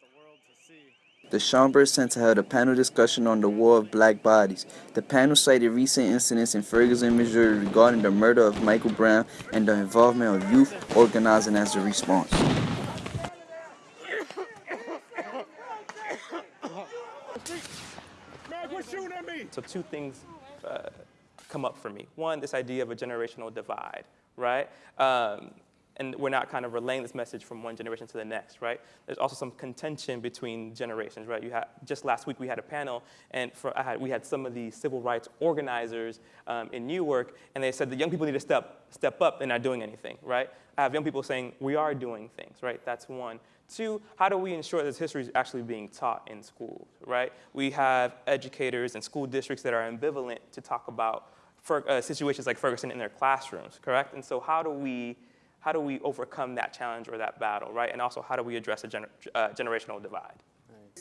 the world to see. The Schomburg Center held a panel discussion on the war of black bodies. The panel cited recent incidents in Ferguson, Missouri regarding the murder of Michael Brown and the involvement of youth organizing as a response. So two things uh, come up for me. One, this idea of a generational divide, right? Um, and we're not kind of relaying this message from one generation to the next, right? There's also some contention between generations, right? You had, just last week we had a panel, and for, had, we had some of the civil rights organizers um, in Newark, and they said the young people need to step, step up, they're not doing anything, right? I have young people saying we are doing things, right? That's one. Two, how do we ensure that this history is actually being taught in schools, right? We have educators and school districts that are ambivalent to talk about for, uh, situations like Ferguson in their classrooms, correct? And so how do we how do we overcome that challenge or that battle, right? And also, how do we address a gener uh, generational divide?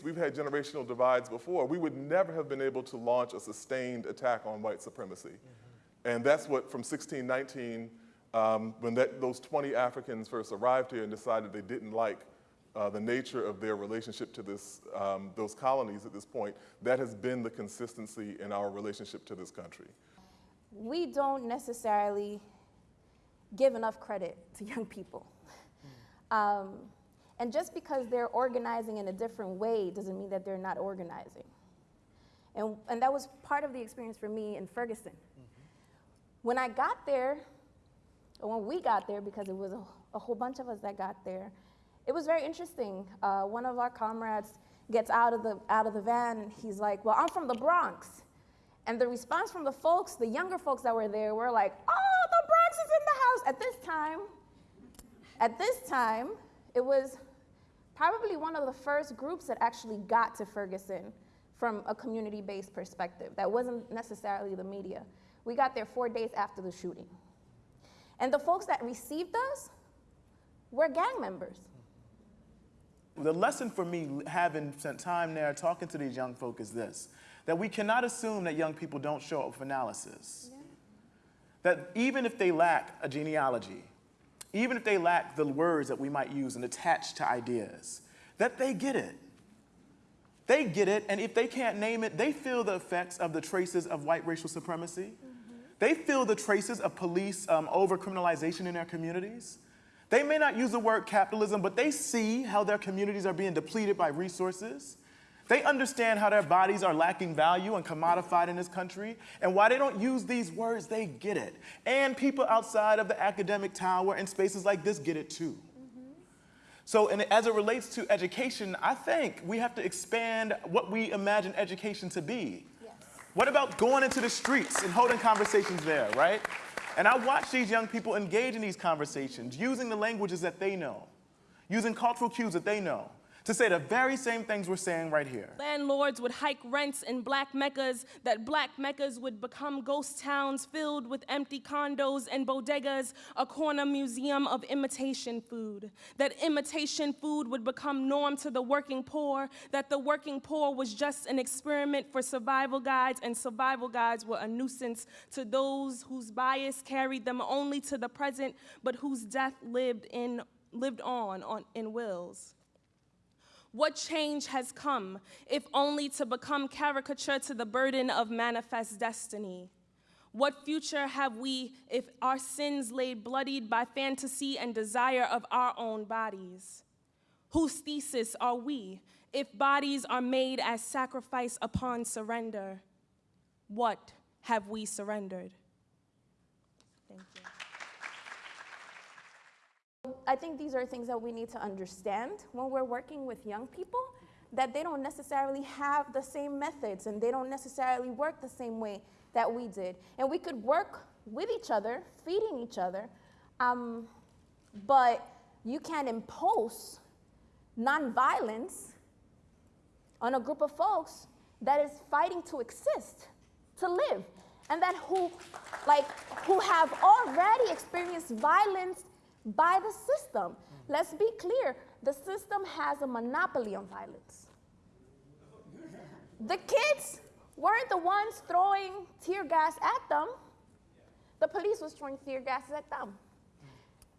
We've had generational divides before. We would never have been able to launch a sustained attack on white supremacy. Mm -hmm. And that's what, from 1619, um, when that, those 20 Africans first arrived here and decided they didn't like uh, the nature of their relationship to this, um, those colonies at this point, that has been the consistency in our relationship to this country. We don't necessarily give enough credit to young people. Um, and just because they're organizing in a different way doesn't mean that they're not organizing. And, and that was part of the experience for me in Ferguson. Mm -hmm. When I got there, or when we got there, because it was a, a whole bunch of us that got there, it was very interesting. Uh, one of our comrades gets out of, the, out of the van, he's like, well, I'm from the Bronx. And the response from the folks, the younger folks that were there, were like, oh, is in the house. At this time, at this time, it was probably one of the first groups that actually got to Ferguson from a community-based perspective. That wasn't necessarily the media. We got there four days after the shooting. And the folks that received us were gang members. The lesson for me, having spent time there talking to these young folk, is this that we cannot assume that young people don't show up for analysis. Yeah that even if they lack a genealogy, even if they lack the words that we might use and attach to ideas, that they get it. They get it, and if they can't name it, they feel the effects of the traces of white racial supremacy. Mm -hmm. They feel the traces of police um, over-criminalization in their communities. They may not use the word capitalism, but they see how their communities are being depleted by resources. They understand how their bodies are lacking value and commodified in this country, and why they don't use these words, they get it. And people outside of the academic tower and spaces like this get it too. So and as it relates to education, I think we have to expand what we imagine education to be. Yes. What about going into the streets and holding conversations there, right? And I watch these young people engage in these conversations, using the languages that they know, using cultural cues that they know to say the very same things we're saying right here. Landlords would hike rents in black meccas, that black meccas would become ghost towns filled with empty condos and bodegas, a corner museum of imitation food. That imitation food would become norm to the working poor, that the working poor was just an experiment for survival guides, and survival guides were a nuisance to those whose bias carried them only to the present, but whose death lived in lived on, on in wills. What change has come, if only to become caricature to the burden of manifest destiny? What future have we if our sins laid bloodied by fantasy and desire of our own bodies? Whose thesis are we if bodies are made as sacrifice upon surrender? What have we surrendered? Thank you. I think these are things that we need to understand when we're working with young people, that they don't necessarily have the same methods and they don't necessarily work the same way that we did. And we could work with each other, feeding each other, um, but you can't impose nonviolence on a group of folks that is fighting to exist, to live, and that who, like, who have already experienced violence by the system. Let's be clear, the system has a monopoly on violence. The kids weren't the ones throwing tear gas at them. The police was throwing tear gas at them.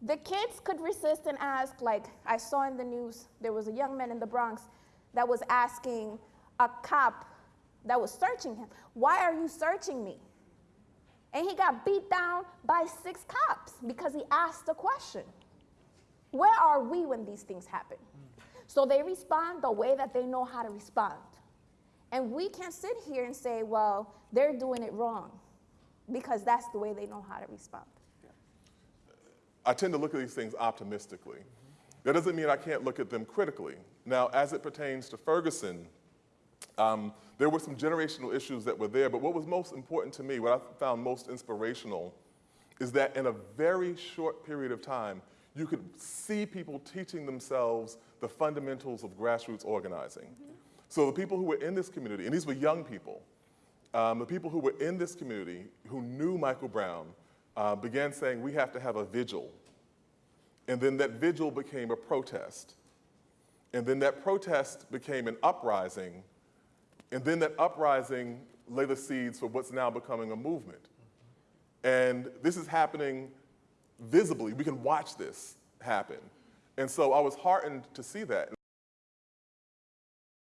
The kids could resist and ask, like I saw in the news, there was a young man in the Bronx that was asking a cop that was searching him, Why are you searching me? And he got beat down by six cops because he asked a question. Where are we when these things happen? So they respond the way that they know how to respond. And we can't sit here and say, well, they're doing it wrong because that's the way they know how to respond. I tend to look at these things optimistically. That doesn't mean I can't look at them critically. Now, as it pertains to Ferguson, um, there were some generational issues that were there, but what was most important to me, what I found most inspirational, is that in a very short period of time, you could see people teaching themselves the fundamentals of grassroots organizing. So the people who were in this community, and these were young people, um, the people who were in this community who knew Michael Brown uh, began saying, we have to have a vigil. And then that vigil became a protest. And then that protest became an uprising. And then that uprising lay the seeds for what's now becoming a movement. And this is happening visibly. We can watch this happen. And so I was heartened to see that.